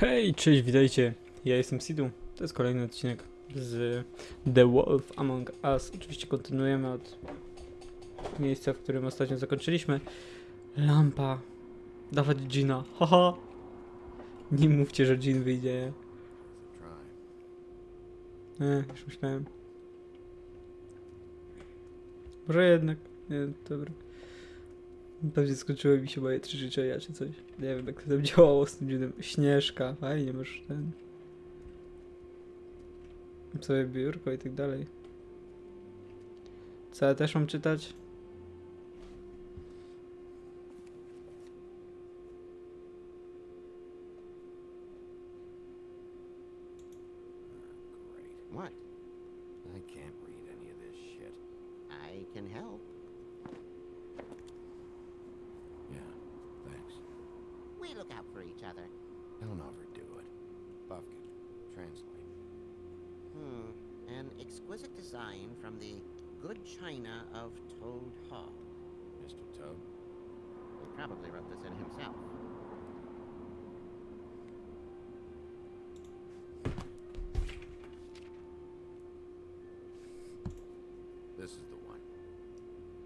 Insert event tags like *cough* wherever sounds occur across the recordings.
Hej, cześć, witajcie. Ja jestem Sidu. To jest kolejny odcinek z The Wolf Among Us. Oczywiście kontynuujemy od miejsca, w którym ostatnio zakończyliśmy. Lampa. Dawać Gina. Haha. Nie mówcie, że Jean wyjdzie. Nie, już myślałem. Może jednak. Nie, dobra. Pewnie skończyły mi się moje trzy życzenia czy coś. Nie wiem jak to tam działało z tym dziwnym. Śnieżka, fajnie, masz ten. Sobie biurko i tak dalej. Co ja też mam czytać? What? I can't read any of this shit. I can help. Look out for each other. Don't overdo it. Buffkin, translate. Hmm. An exquisite design from the good china of Toad Hall. Mr. Toad? He probably wrote this in himself. This is the one.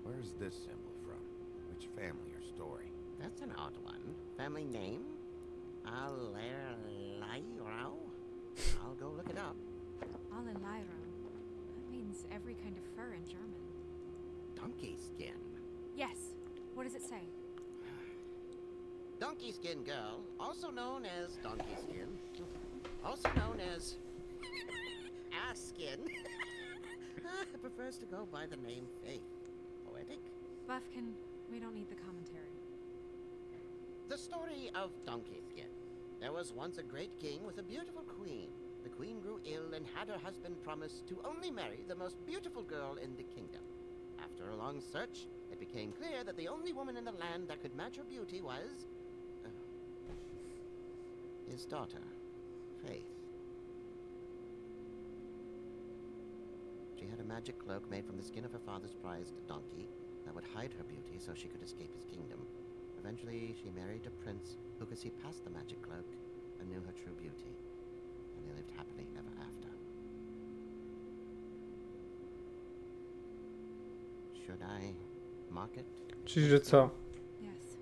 Where's this symbol from? Which family or story? That's an odd one. Family name? Allerleirauh? I'll go look it up. Allerleirauh. That means every kind of fur in German. Donkey skin. Yes. What does it say? Donkey skin girl, also known as donkey skin, also known as ass skin, *laughs* prefers to go by the name Faith. Poetic? Buffkin, we don't need the commentary. The story of Donkey Skin. There was once a great king with a beautiful queen. The queen grew ill and had her husband promise to only marry the most beautiful girl in the kingdom. After a long search, it became clear that the only woman in the land that could match her beauty was. Uh, his daughter, Faith. She had a magic cloak made from the skin of her father's prized donkey that would hide her beauty so she could escape his kingdom. Eventually, she married a prince who could see past the magic cloak and knew her true beauty. And they lived happily ever after. Should I mark it? Czyli, że co? Yes.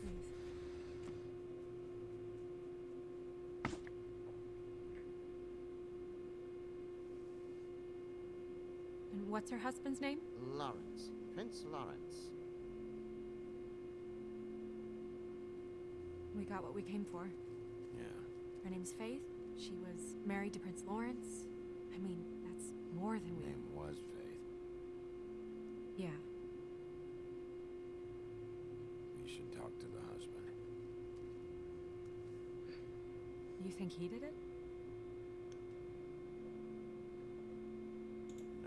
Please. And what's her husband's name? Lawrence. Prince Lawrence. We got what we came for. Yeah. Her name's Faith. She was married to Prince Lawrence. I mean, that's more than we. Name was Faith. Yeah. You should talk to the husband. You think he did it?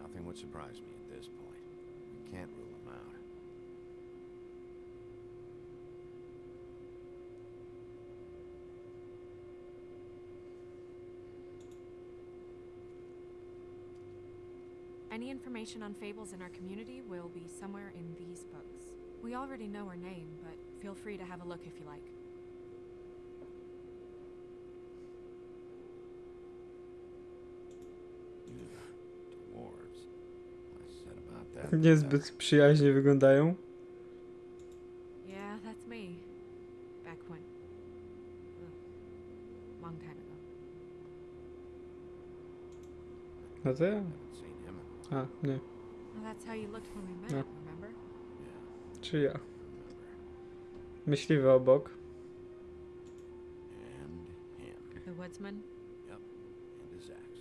Nothing would surprise me at this point. We can't rule him out. Any information on fables in our community will be somewhere in these books. We already know her name, but feel free to have a look if you like. Dwarves. I said about that. Niezbyt przyjaźnie wyglądają. Yeah, that's me. Back when. long time ago. No to ja. Haven't seen him in a A, nie. That's how you looked when we met, No. remember? Yeah, Czy ja. remember. Myśliwy obok. And. The woodsman? Yep. And his axe.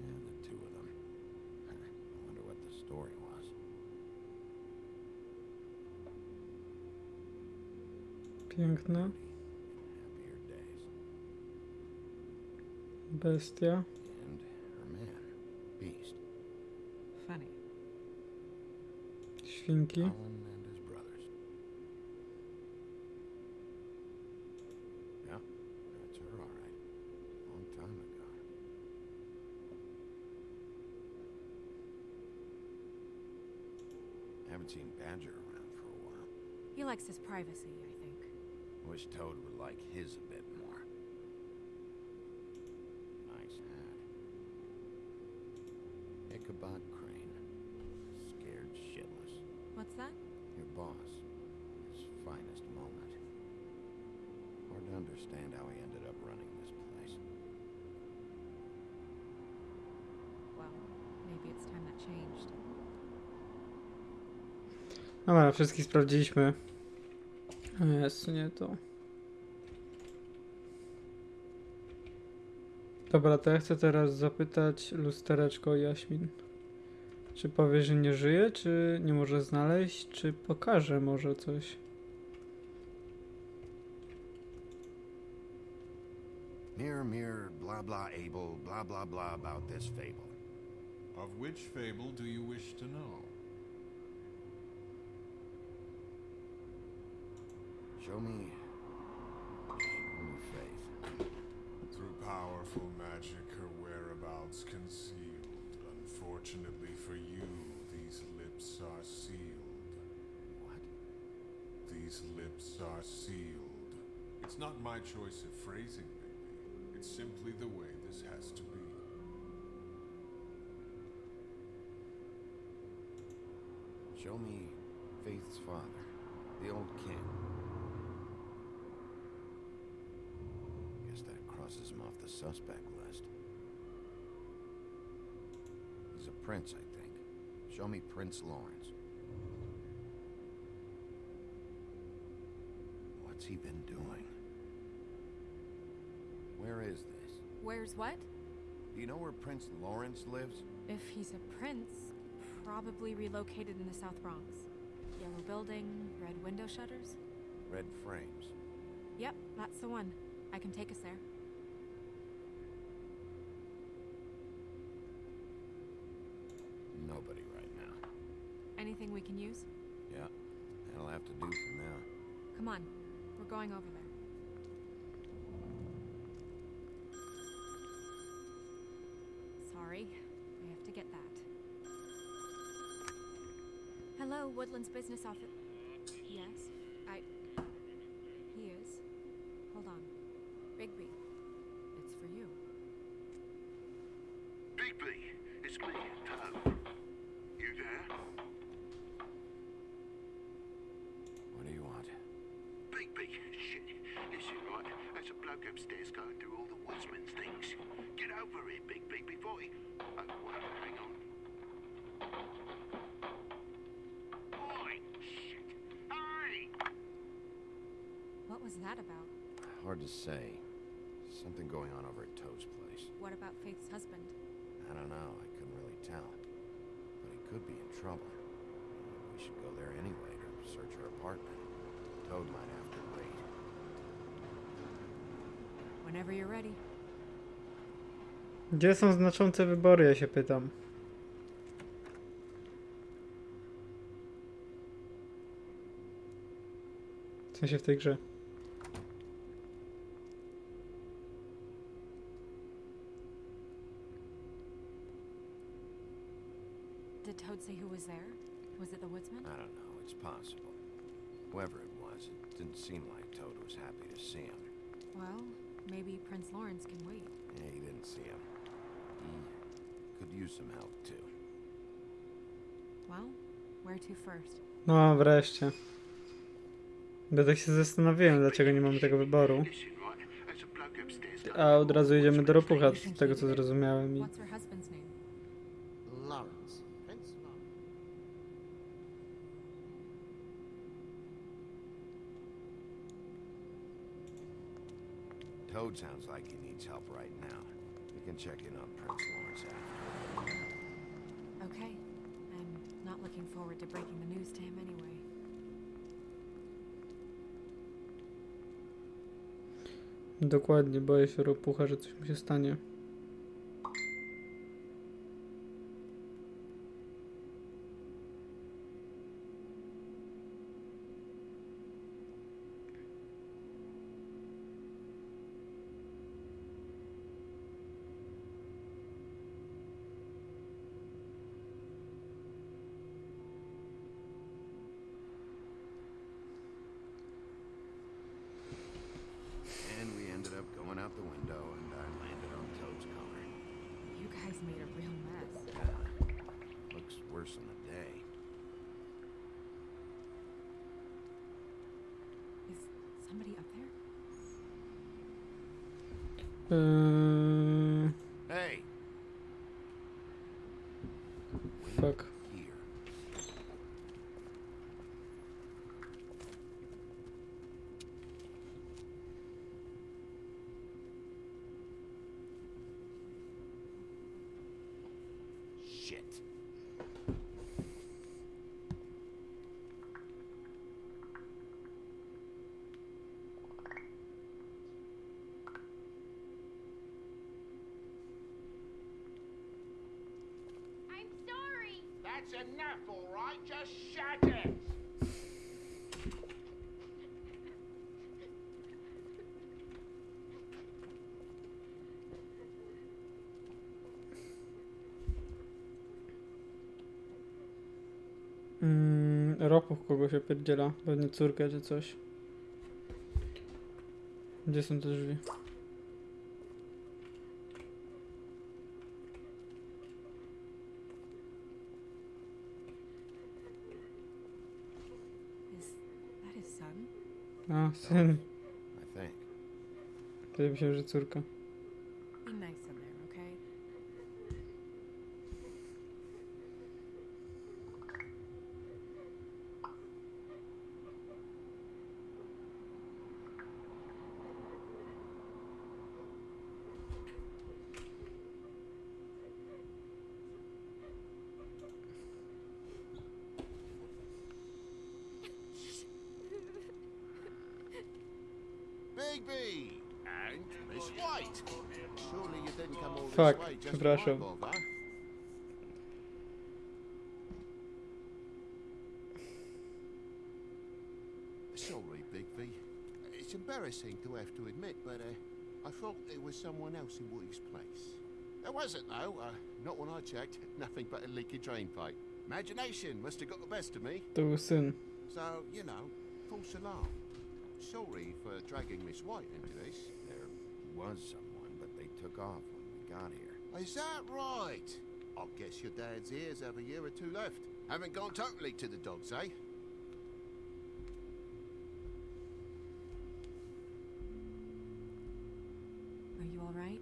Yeah, the two of them. *laughs* I wonder what the story was. Piękna. Bestia. And her man. Beast. Funny. Świnki. Colin and his brothers. Yeah, that's her all right. Long time ago. Haven't seen Badger around for a while. He likes his privacy, I think. Wish Toad would like his a bit more. Nice hat. Ichabod Crane. Scared shitless. What's that? Your boss. His finest moment. Hard to understand how he ended up running this place. Well, maybe it's time that changed. Dobra, wszystkich sprawdziliśmy. Jest, nie to. Dobra, to ja chcę teraz zapytać lustereczko Jaśmin. Czy powie, że nie żyje, czy nie może znaleźć, czy pokaże może coś? Mirror, mirror, blah blah able, blah blah blah about this fable. Of which fable do you wish to know? Show me. Powerful magic, her whereabouts concealed. Unfortunately for you, these lips are sealed. What? These lips are sealed. It's not my choice of phrasing, baby. It's simply the way this has to be. Show me Faith's father, the old king. Guess him off the suspect list. He's a prince, I think. Show me Prince Lawrence. What's he been doing? Where is this? Where's what? Do you know where Prince Lawrence lives? If he's a prince, probably relocated in the South Bronx. Yellow building, red window shutters. Red frames. Yep, that's the one. I can take us there. Nobody right now. Anything we can use? Yeah, that'll have to do for now. Come on, we're going over there. Sorry, I have to get that. Hello, Woodlands Business Office. Yes, I. He is. Hold on. Bigby, it's for you. Bigby, it's me, Toad. You there? What do you want? Bigby, shit. Listen, right, there's a bloke upstairs going through all the woodsman's things. Get over here, Bigby, before he... Oh, wait, hang on. Oi, shit. Hey! What was that about? Hard to say. Something going on over at Toad's place. What about Faith's husband? I don't know. I couldn't really tell. But he could be in trouble. We should go there anyway to search her apartment. Toad might have to wait. Whenever you're ready. Gdzie są znaczące wybory, ja się pytam. W sensie w tej grze. Did Toad say who was there? Was it the woodsman? I don't know. It's possible. Whoever it was, it didn't seem like Toad was happy to see him. Well, maybe Prince Lawrence can wait. Yeah, he didn't see him. He could use some help too. Well, where to first? No, wreszcie. Bo tak się zastanawiałem, dlaczego nie mamy tego wyboru. A od razu jedziemy do ropucha, z tego co zrozumiałem. I... Toad sounds like he needs help right now. We can check in on Prince Lawrence after. Okay. I'm not looking forward to breaking the news to him anyway. Dokładnie, boję się ropucha, że coś się stanie. Eee, That's enough, all right? Just shut it. Mm, Ropuch kogoś opierdziela, pewnie córkę czy coś. Gdzie są te drzwi? A, syn. I *laughs* think. To ja myślałem, że córka. Bigby! And Miss White! Surely you didn't come all Fuck, this way just przepraszam. for my bother? Sorry, Bigby. It's embarrassing to have to admit, but uh, I thought there was someone else in Woody's place. There wasn't, though. Uh, not when I checked. *laughs* Nothing but a leaky drain pipe. Imagination must have got the best of me. To był syn. So, you know, false alarm. Sorry for dragging Miss White into this. There was someone, but they took off when we got here. Is that right? I guess your dad's ears have a year or two left. Haven't gone totally to the dogs, eh? Are you alright?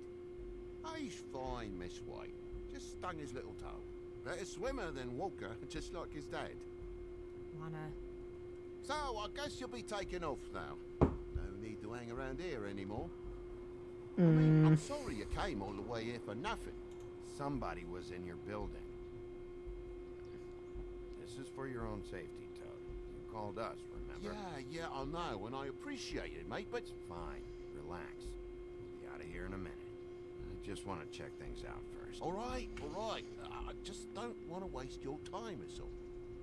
He's fine, Miss White. Just stung his little toe. Better swimmer than Walker, *laughs* just like his dad. Wanna. So, I guess you'll be taking off now. No need to hang around here anymore. I mean, I'm Mm, sorry you came all the way here for nothing. Somebody was in your building. This is for your own safety, Toad. You called us, remember? Yeah, yeah, I know, and I appreciate it, mate, but Fine. Relax. We'll be out of here in a minute. I just want to check things out first. All right, all right. I just don't want to waste your time, is all.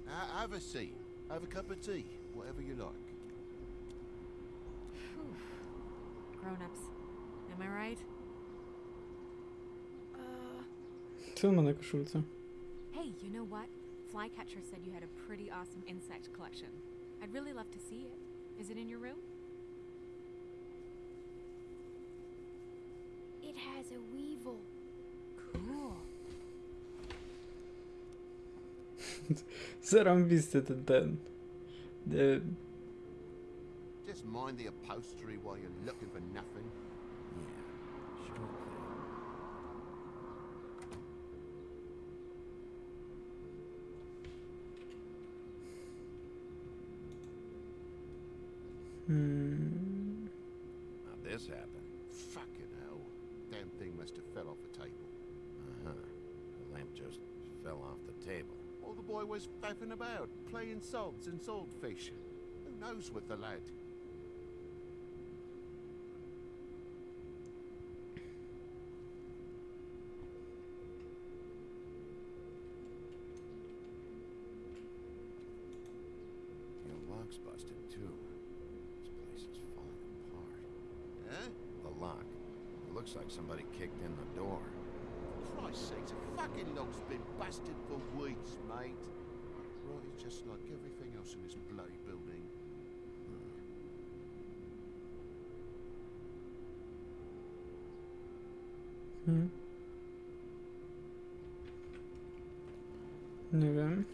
Uh, have a seat. Have a cup of tea. Whatever you like. Grown ups. Am I right? Uh. co on ma na koszulce? Hey, you know what? Flycatcher said you had a pretty awesome insect collection. I'd really love to see it. Is it in your room? It has a weevil. Cool. *laughs* Zarąbisty ten, ten. E, Just mind the upholstery while you're looking for nothing. Yeah, sure thing. hmm. Now this happened. Fucking hell. Damn thing must have fell off the table. Uh-huh. The lamp just fell off the table. All the boy was faffing about, playing sods and swordfish. Who knows with the lad? Your lock's busted, too. This place is falling apart. Huh? The lock. It looks like somebody kicked in the door. For Christ's sakes, a fucking lock's been busted for weeks, mate. Just like everything else in this bloody building. Hmm. Nie wiem.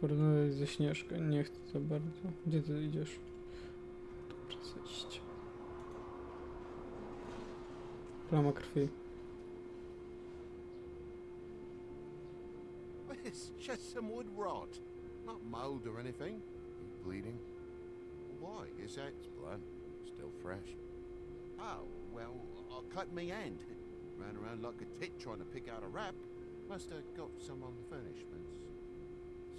Porozmawiać ze Śnieżką. Nie chcę za bardzo. Gdzie ty idziesz? Zejść. Plama krwi. Wood rot. Not mold or anything. Bleeding? Why? Is that... It's blood. Still fresh. Oh, well, I cut me hand. *laughs* Ran around like a tit trying to pick out a wrap. Must have got some on the furnishments.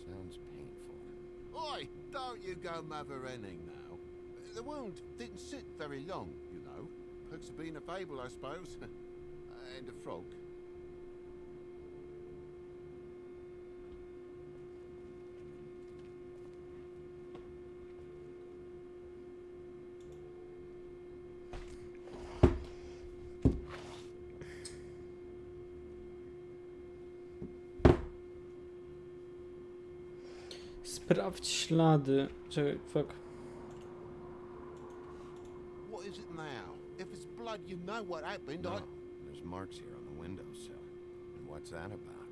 Sounds painful. Oi, don't you go mother-henning now. The wound didn't sit very long, you know. Perks of being a fable, I suppose. *laughs* and a frog. Sprawdź ślady. Czekaj, fuck. What is it now? If it's blood, you know what happened. No, I... there's marks here on the windowsill. And what's that about?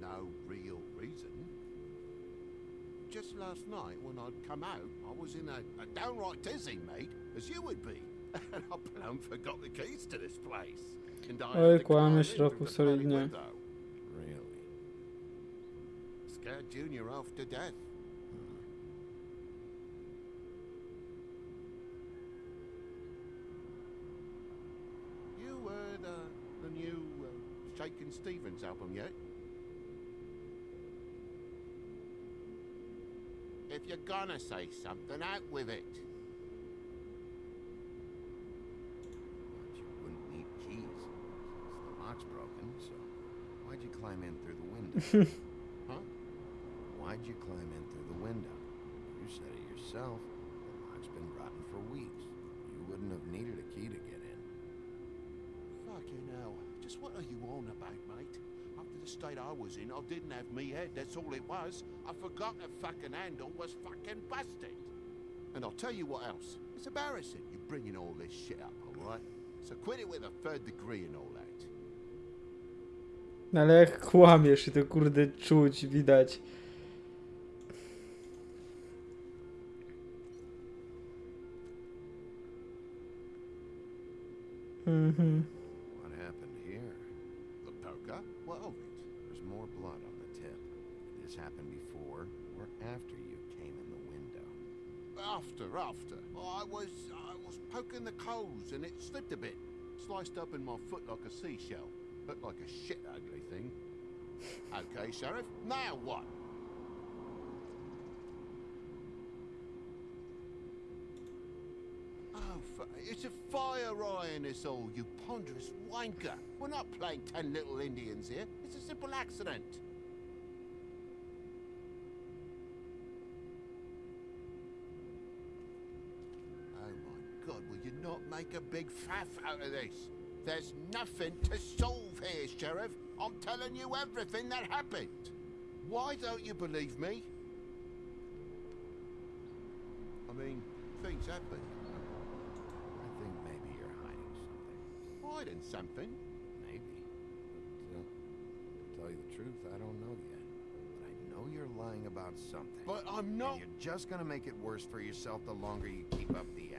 No real reason. Just last night, when I'd come out, I was in a, a downright tizzy, mate, as you would be. *laughs* And I plumb forgot the keys to this place. And I Oj, had to climb kłamiesz, Roku, solidnie. Really? Scared Junior off to death. You heard uh, the new uh, Shakin' Stevens album yet? If you're gonna say something, out with it. But you wouldn't need keys. The lock's broken, so why'd you climb in through the window? *laughs* Huh? Why'd you climb in through the window? You said it yourself. The lock's been rotten for weeks. You wouldn't have needed a key to get in. Fucking hell. What are you on about, mate? After the state I was in, I didn't have me head, that's all it was. I forgot the fucking handle was fucking busted. And I'll tell you what else. It's embarrassing you bringing all this shit up, alright? So quit it with a third degree and all that. No ale jak kłamiesz i to kurde czuć, widać. Mhm. What happened here? The poker? What of it? There's more blood on the tip. Did this happen before or after you came in the window? After, after. Oh, I was, I was poking the coals and it slipped a bit. Sliced up in my foot like a seashell. Looked like a shit ugly thing. *laughs* Okay, Sheriff, now what? Oh, it's a fire eye in this all, you ponderous wanker. We're not playing ten little Indians here. It's a simple accident. Oh my god, will you not make a big faff out of this? There's nothing to solve here, Sheriff. I'm telling you everything that happened. Why don't you believe me? I mean, things happen. I think maybe you're hiding something. Hiding something. Maybe. But, uh, to tell you the truth, I don't know yet. But I know you're lying about something. But I'm And not. you're just gonna make it worse for yourself the longer you keep up the.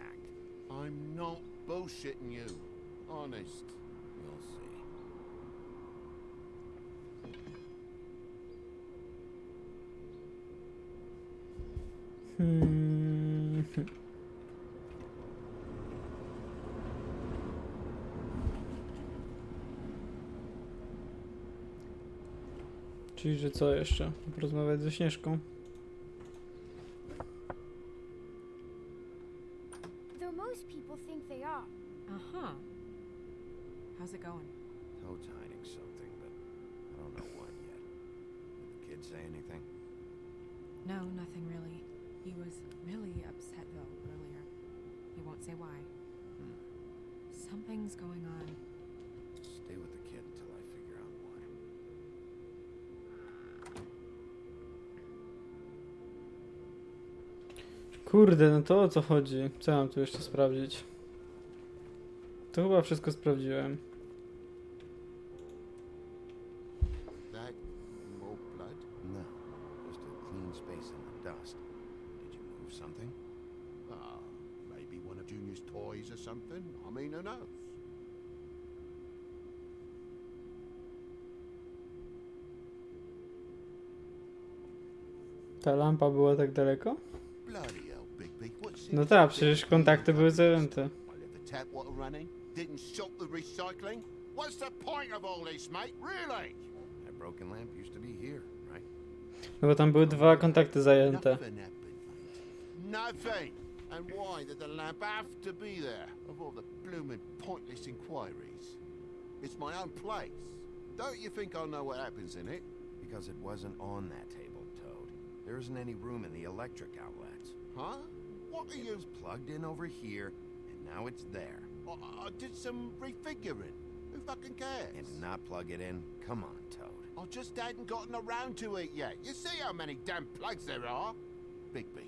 I'm not bullshitting you. Honest. We'll see. Hmm. *laughs* Czyli, że co jeszcze? Porozmawiać ze Śnieżką? Kurde, no to o co chodzi? Co mam tu jeszcze sprawdzić? To chyba wszystko sprawdziłem. That more blood? No, just a clean space in the dust. Did you move something? Ah, maybe one Junior's toys or something. I mean, who knows? Ta lampa była tak daleko? No this tak, big przecież kontakty były zajęte. The tap water running. Didn't stop the recycling. What's the point of all this, mate? Really? That broken lamp used to be here, right? No bo tam były dwa kontakty zajęte. Nothing. Nothing. And why did the lamp have to be there? Of all the blooming pointless inquiries. It's my own place. Don't you think I know what happens in it? Because it wasn't on that table, Toad. There isn't any room in the electric outlets. Huh? What are you... plugged in over here, and now it's there. I, I did some refiguring. Who fucking cares? And not plug it in, come on, Toad. I just hadn't gotten around to it yet. You see how many damn plugs there are? Bigby,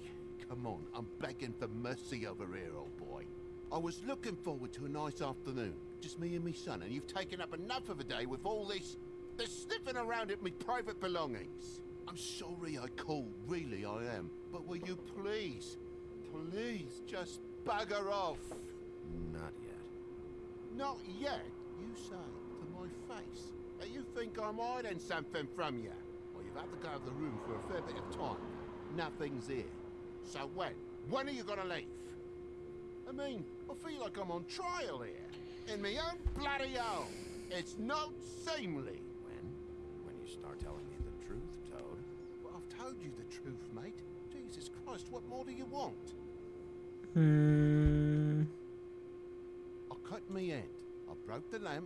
come on. I'm begging for mercy over here, old boy. I was looking forward to a nice afternoon. Just me and me son, and you've taken up enough of a day with all this... this sniffing around at me private belongings. I'm sorry I called, really I am. But will you please, please just bugger off? Not yet. Not yet, you say, to my face. that you think I'm hiding something from you? Well, you've had to go out of the room for a fair bit of time. Nothing's here. So when? When are you gonna leave? I mean, I feel like I'm on trial here. In my own bloody home. It's not seemly. When? When you start telling me the truth, Toad. Well, I've told you the truth, mate. Jesus Christ, what more do you want? Hmm. I cut me end. I broke the lamp.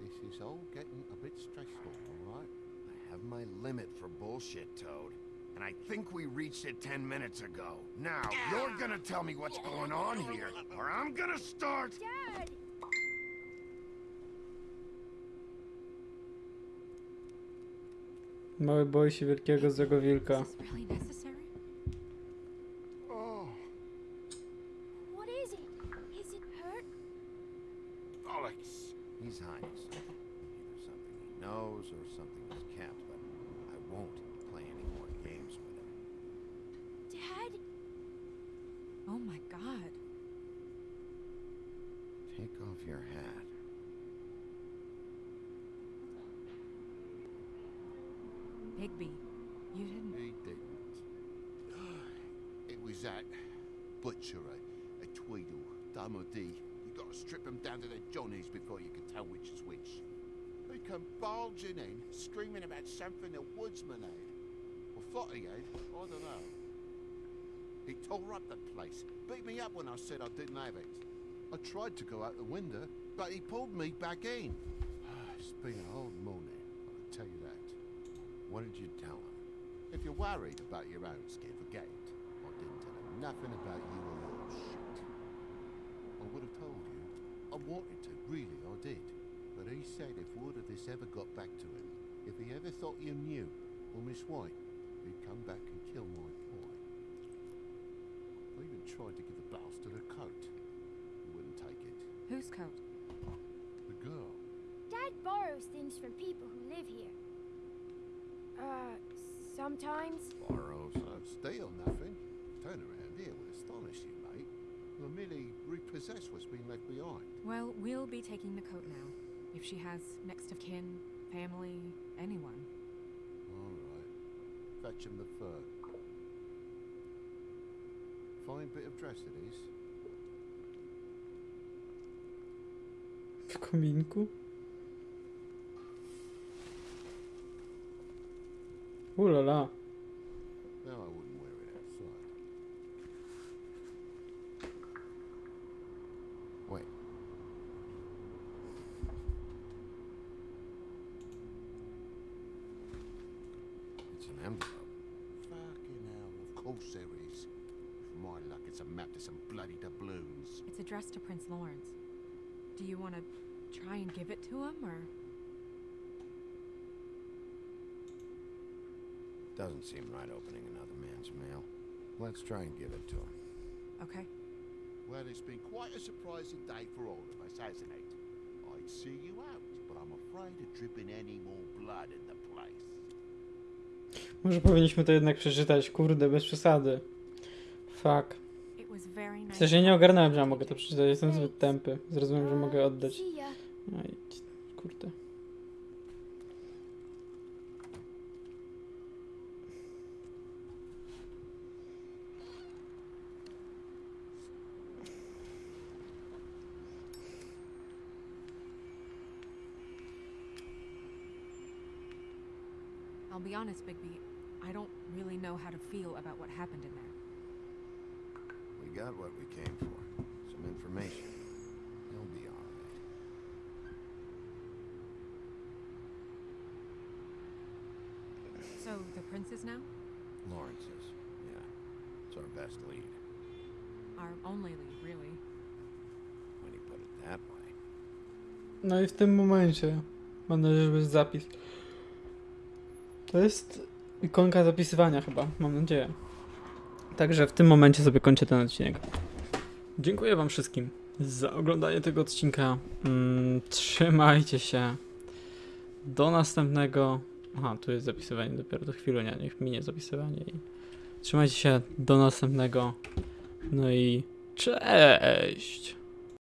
This is all getting a bit stressful, all right? I have my limit for bullshit, Toad. And I think we reached it ten minutes ago. Now, you're gonna tell me what's going on here, or I'm gonna start... Dad! Mały boi się wielkiego złego wilka. Or thought he had, I don't know. He tore up the place, beat me up when I said I didn't have it. I tried to go out the window, but he pulled me back in. *sighs* It's been a hard morning, I'll tell you that. What did you tell him? If you're worried about your own skin, forget it. I didn't tell him nothing about you or your shit. I would have told you. I wanted to, really, I did. But he said if word of this ever got back to him, if he ever thought you knew, or Miss White, he'd come back and kill my boy. I even tried to give the bastard a coat. He wouldn't take it. Whose coat? The girl. Dad borrows things from people who live here. Uh, sometimes. Borrows. Oh, steal nothing. Turn around here will astonish you, mate. We'll merely repossess what's been left behind. Well, we'll be taking the coat now. If she has next of kin, family, anyone. Fetch him the fur. Fine bit of dress it is. W kominku? Ulala. No, I wouldn't wear it outside. Wait. It's an envelope. Fucking hell, of course there is. For my luck, it's a map to some bloody doubloons. It's addressed to Prince Lawrence. Do you want to try and give it to him, or? Doesn't seem right opening another man's mail. Let's try and give it to him. Okay. Well, it's been quite a surprising day for all of us, hasn't it? I'd see you out, but I'm afraid of dripping any more blood in the place. Może powinniśmy to jednak przeczytać, kurde, bez przesady. Fuck. W sensie nie ogarnąłem, że ja mogę to przeczytać, jestem zbyt tępy. Zrozumiałem, że mogę oddać. Ya. Aj, kurde. I'll be honest, Bigby. I don't really know how to feel about what happened in there. We got what we came for. Some information. He'll be all right. So, the princes now? Lawrence's. Yeah. It's our best lead. Our only lead, really. When you put it that way. No i w tym momencie mam nadzieję, że będzie zapis. To jest ikonka zapisywania chyba, mam nadzieję. Także w tym momencie sobie kończę ten odcinek. Dziękuję wam wszystkim za oglądanie tego odcinka. Mm, trzymajcie się. Do następnego. Aha, tu jest zapisywanie dopiero do chwilę, nie, niech minie zapisywanie trzymajcie się do następnego. No i cześć!